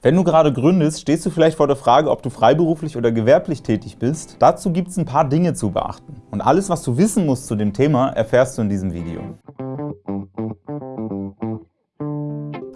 Wenn du gerade gründest, stehst du vielleicht vor der Frage, ob du freiberuflich oder gewerblich tätig bist. Dazu gibt es ein paar Dinge zu beachten. Und alles, was du wissen musst zu dem Thema, erfährst du in diesem Video.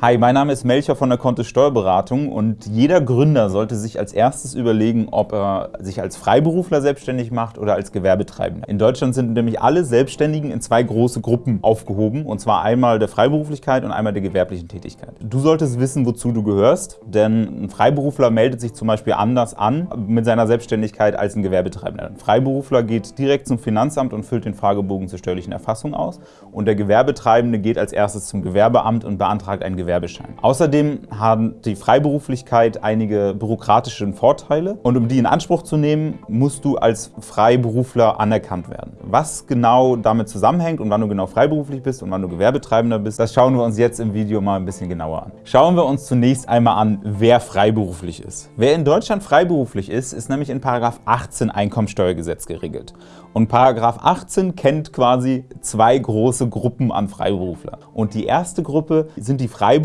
Hi, mein Name ist Melcher von der Kontist Steuerberatung und jeder Gründer sollte sich als erstes überlegen, ob er sich als Freiberufler selbstständig macht oder als Gewerbetreibender. In Deutschland sind nämlich alle Selbstständigen in zwei große Gruppen aufgehoben, und zwar einmal der Freiberuflichkeit und einmal der gewerblichen Tätigkeit. Du solltest wissen, wozu du gehörst, denn ein Freiberufler meldet sich zum Beispiel anders an mit seiner Selbstständigkeit als ein Gewerbetreibender. Ein Freiberufler geht direkt zum Finanzamt und füllt den Fragebogen zur steuerlichen Erfassung aus und der Gewerbetreibende geht als erstes zum Gewerbeamt und beantragt ein Gewerbe Gewerbeschein. Außerdem haben die Freiberuflichkeit einige bürokratische Vorteile und um die in Anspruch zu nehmen, musst du als Freiberufler anerkannt werden. Was genau damit zusammenhängt und wann du genau freiberuflich bist und wann du Gewerbetreibender bist, das schauen wir uns jetzt im Video mal ein bisschen genauer an. Schauen wir uns zunächst einmal an, wer freiberuflich ist. Wer in Deutschland freiberuflich ist, ist nämlich in § 18 Einkommensteuergesetz geregelt. Und § 18 kennt quasi zwei große Gruppen an Freiberufler. Und die erste Gruppe sind die Freiberufler,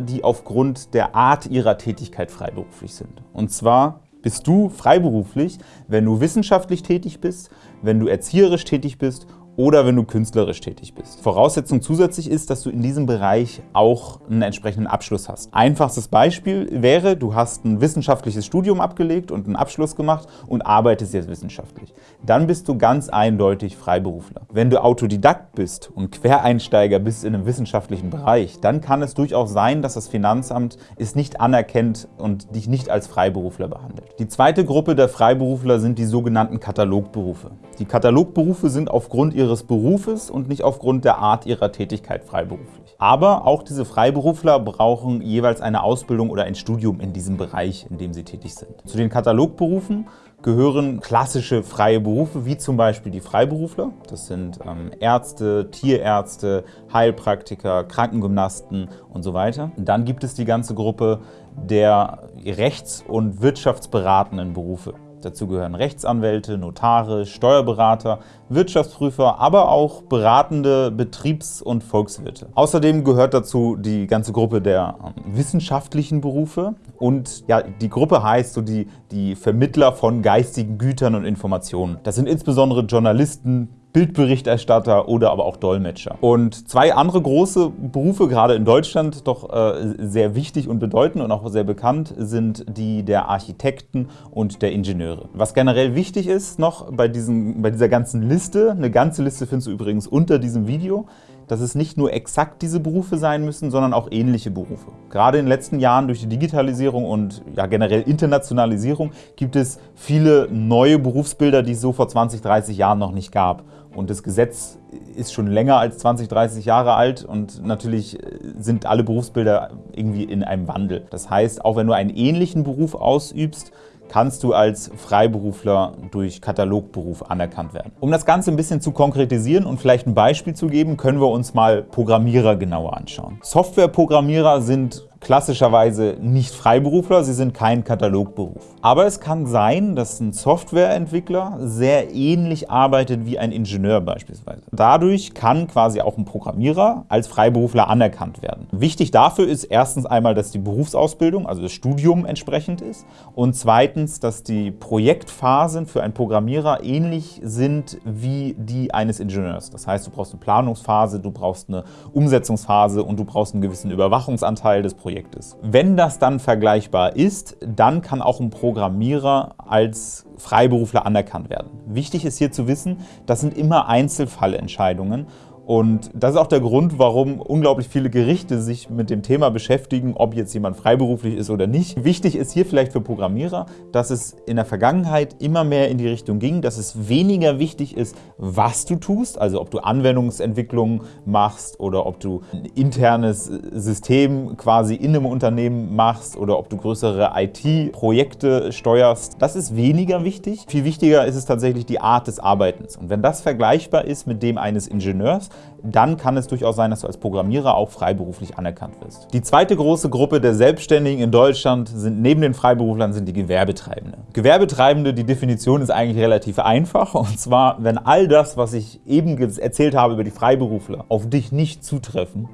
die aufgrund der Art ihrer Tätigkeit freiberuflich sind. Und zwar bist du freiberuflich, wenn du wissenschaftlich tätig bist, wenn du erzieherisch tätig bist oder wenn du künstlerisch tätig bist. Voraussetzung zusätzlich ist, dass du in diesem Bereich auch einen entsprechenden Abschluss hast. Einfachstes Beispiel wäre, du hast ein wissenschaftliches Studium abgelegt und einen Abschluss gemacht und arbeitest jetzt wissenschaftlich. Dann bist du ganz eindeutig Freiberufler. Wenn du Autodidakt bist und Quereinsteiger bist in einem wissenschaftlichen Bereich, dann kann es durchaus sein, dass das Finanzamt es nicht anerkennt und dich nicht als Freiberufler behandelt. Die zweite Gruppe der Freiberufler sind die sogenannten Katalogberufe. Die Katalogberufe sind aufgrund ihrer ihres Berufes und nicht aufgrund der Art ihrer Tätigkeit freiberuflich. Aber auch diese Freiberufler brauchen jeweils eine Ausbildung oder ein Studium in diesem Bereich, in dem sie tätig sind. Zu den Katalogberufen gehören klassische freie Berufe, wie zum Beispiel die Freiberufler. Das sind ähm, Ärzte, Tierärzte, Heilpraktiker, Krankengymnasten und so weiter. Und dann gibt es die ganze Gruppe der rechts- und wirtschaftsberatenden Berufe. Dazu gehören Rechtsanwälte, Notare, Steuerberater, Wirtschaftsprüfer, aber auch beratende Betriebs- und Volkswirte. Außerdem gehört dazu die ganze Gruppe der ähm, wissenschaftlichen Berufe und ja, die Gruppe heißt so die, die Vermittler von geistigen Gütern und Informationen. Das sind insbesondere Journalisten, Bildberichterstatter oder aber auch Dolmetscher. Und zwei andere große Berufe, gerade in Deutschland, doch äh, sehr wichtig und bedeutend und auch sehr bekannt, sind die der Architekten und der Ingenieure. Was generell wichtig ist noch bei, diesen, bei dieser ganzen Liste, eine ganze Liste findest du übrigens unter diesem Video, dass es nicht nur exakt diese Berufe sein müssen, sondern auch ähnliche Berufe. Gerade in den letzten Jahren durch die Digitalisierung und ja, generell Internationalisierung gibt es viele neue Berufsbilder, die es so vor 20, 30 Jahren noch nicht gab. Und das Gesetz ist schon länger als 20, 30 Jahre alt und natürlich sind alle Berufsbilder irgendwie in einem Wandel. Das heißt, auch wenn du einen ähnlichen Beruf ausübst, kannst du als Freiberufler durch Katalogberuf anerkannt werden. Um das Ganze ein bisschen zu konkretisieren und vielleicht ein Beispiel zu geben, können wir uns mal Programmierer genauer anschauen. Softwareprogrammierer sind klassischerweise nicht Freiberufler, sie sind kein Katalogberuf. Aber es kann sein, dass ein Softwareentwickler sehr ähnlich arbeitet wie ein Ingenieur beispielsweise. Dadurch kann quasi auch ein Programmierer als Freiberufler anerkannt werden. Wichtig dafür ist erstens einmal, dass die Berufsausbildung, also das Studium entsprechend ist und zweitens, dass die Projektphasen für einen Programmierer ähnlich sind wie die eines Ingenieurs. Das heißt, du brauchst eine Planungsphase, du brauchst eine Umsetzungsphase und du brauchst einen gewissen Überwachungsanteil des Projekts. Projektes. Wenn das dann vergleichbar ist, dann kann auch ein Programmierer als Freiberufler anerkannt werden. Wichtig ist hier zu wissen, das sind immer Einzelfallentscheidungen und das ist auch der Grund, warum unglaublich viele Gerichte sich mit dem Thema beschäftigen, ob jetzt jemand freiberuflich ist oder nicht. Wichtig ist hier vielleicht für Programmierer, dass es in der Vergangenheit immer mehr in die Richtung ging, dass es weniger wichtig ist, was du tust, also ob du Anwendungsentwicklung machst oder ob du ein internes System quasi in einem Unternehmen machst oder ob du größere IT-Projekte steuerst. Das ist weniger wichtig. Viel wichtiger ist es tatsächlich die Art des Arbeitens. Und wenn das vergleichbar ist mit dem eines Ingenieurs, dann kann es durchaus sein, dass du als Programmierer auch freiberuflich anerkannt wirst. Die zweite große Gruppe der Selbstständigen in Deutschland sind neben den Freiberuflern sind die Gewerbetreibende. Gewerbetreibende, die Definition ist eigentlich relativ einfach und zwar, wenn all das, was ich eben erzählt habe über die Freiberufler, auf dich nicht zutreffen,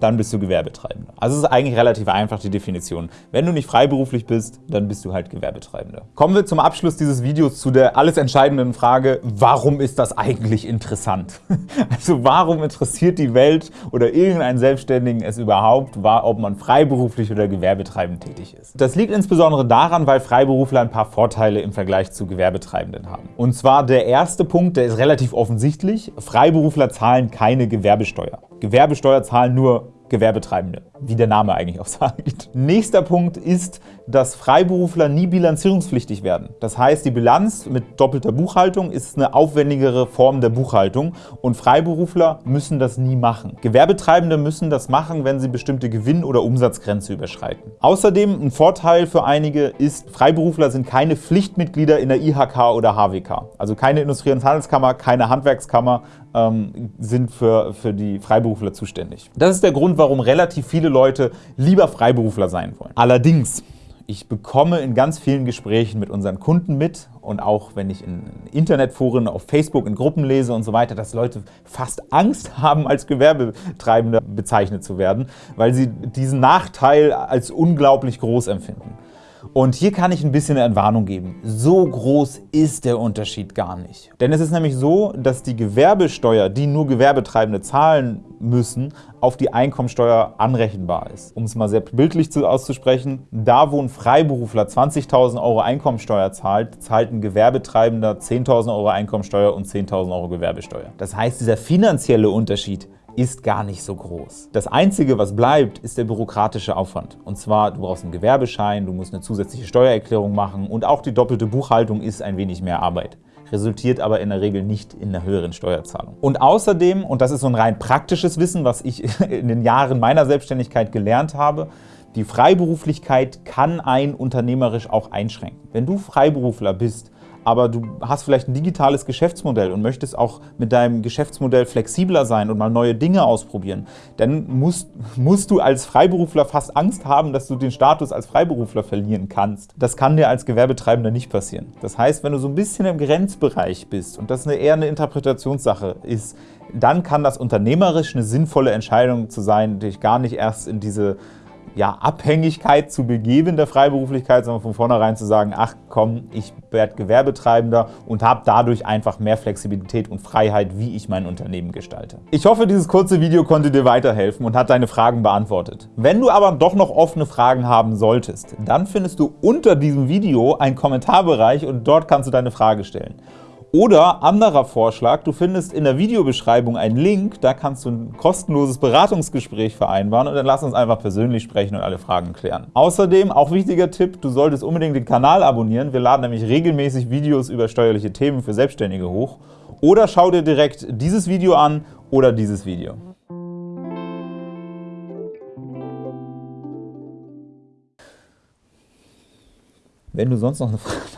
dann bist du Gewerbetreibender. Also es ist eigentlich relativ einfach die Definition. Wenn du nicht freiberuflich bist, dann bist du halt Gewerbetreibender. Kommen wir zum Abschluss dieses Videos zu der alles entscheidenden Frage, warum ist das eigentlich interessant? Also warum interessiert die Welt oder irgendeinen Selbstständigen es überhaupt, ob man freiberuflich oder gewerbetreibend tätig ist? Das liegt insbesondere daran, weil Freiberufler ein paar Vorteile im Vergleich zu Gewerbetreibenden haben. Und zwar der erste Punkt, der ist relativ offensichtlich. Freiberufler zahlen keine Gewerbesteuer. Gewerbesteuer zahlen nur Gewerbetreibende, wie der Name eigentlich auch sagt. Nächster Punkt ist, dass Freiberufler nie bilanzierungspflichtig werden. Das heißt, die Bilanz mit doppelter Buchhaltung ist eine aufwendigere Form der Buchhaltung und Freiberufler müssen das nie machen. Gewerbetreibende müssen das machen, wenn sie bestimmte Gewinn- oder Umsatzgrenze überschreiten. Außerdem ein Vorteil für einige ist, Freiberufler sind keine Pflichtmitglieder in der IHK oder HWK. Also keine Industrie- und Handelskammer, keine Handwerkskammer ähm, sind für, für die Freiberufler zuständig. Das ist der Grund, warum relativ viele Leute lieber Freiberufler sein wollen. Allerdings ich bekomme in ganz vielen Gesprächen mit unseren Kunden mit und auch wenn ich in Internetforen, auf Facebook, in Gruppen lese und so weiter, dass Leute fast Angst haben, als Gewerbetreibender bezeichnet zu werden, weil sie diesen Nachteil als unglaublich groß empfinden. Und hier kann ich ein bisschen Entwarnung geben. So groß ist der Unterschied gar nicht. Denn es ist nämlich so, dass die Gewerbesteuer, die nur Gewerbetreibende zahlen müssen, auf die Einkommensteuer anrechenbar ist. Um es mal sehr bildlich auszusprechen, da wo ein Freiberufler 20.000 Euro Einkommensteuer zahlt, zahlt ein Gewerbetreibender 10.000 Euro Einkommensteuer und 10.000 Euro Gewerbesteuer. Das heißt, dieser finanzielle Unterschied ist gar nicht so groß. Das Einzige, was bleibt, ist der bürokratische Aufwand. Und zwar, du brauchst einen Gewerbeschein, du musst eine zusätzliche Steuererklärung machen und auch die doppelte Buchhaltung ist ein wenig mehr Arbeit resultiert aber in der Regel nicht in einer höheren Steuerzahlung. Und außerdem, und das ist so ein rein praktisches Wissen, was ich in den Jahren meiner Selbstständigkeit gelernt habe, die Freiberuflichkeit kann ein unternehmerisch auch einschränken. Wenn du Freiberufler bist, aber du hast vielleicht ein digitales Geschäftsmodell und möchtest auch mit deinem Geschäftsmodell flexibler sein und mal neue Dinge ausprobieren, dann musst, musst du als Freiberufler fast Angst haben, dass du den Status als Freiberufler verlieren kannst. Das kann dir als Gewerbetreibender nicht passieren. Das heißt, wenn du so ein bisschen im Grenzbereich bist und das eine, eher eine Interpretationssache ist, dann kann das unternehmerisch eine sinnvolle Entscheidung zu sein, dich gar nicht erst in diese ja, Abhängigkeit zu begeben der Freiberuflichkeit, sondern von vornherein zu sagen, ach komm, ich werde Gewerbetreibender und habe dadurch einfach mehr Flexibilität und Freiheit, wie ich mein Unternehmen gestalte. Ich hoffe, dieses kurze Video konnte dir weiterhelfen und hat deine Fragen beantwortet. Wenn du aber doch noch offene Fragen haben solltest, dann findest du unter diesem Video einen Kommentarbereich und dort kannst du deine Frage stellen. Oder anderer Vorschlag, du findest in der Videobeschreibung einen Link, da kannst du ein kostenloses Beratungsgespräch vereinbaren und dann lass uns einfach persönlich sprechen und alle Fragen klären. Außerdem, auch wichtiger Tipp, du solltest unbedingt den Kanal abonnieren. Wir laden nämlich regelmäßig Videos über steuerliche Themen für Selbstständige hoch. Oder schau dir direkt dieses Video an oder dieses Video. Wenn du sonst noch eine Frage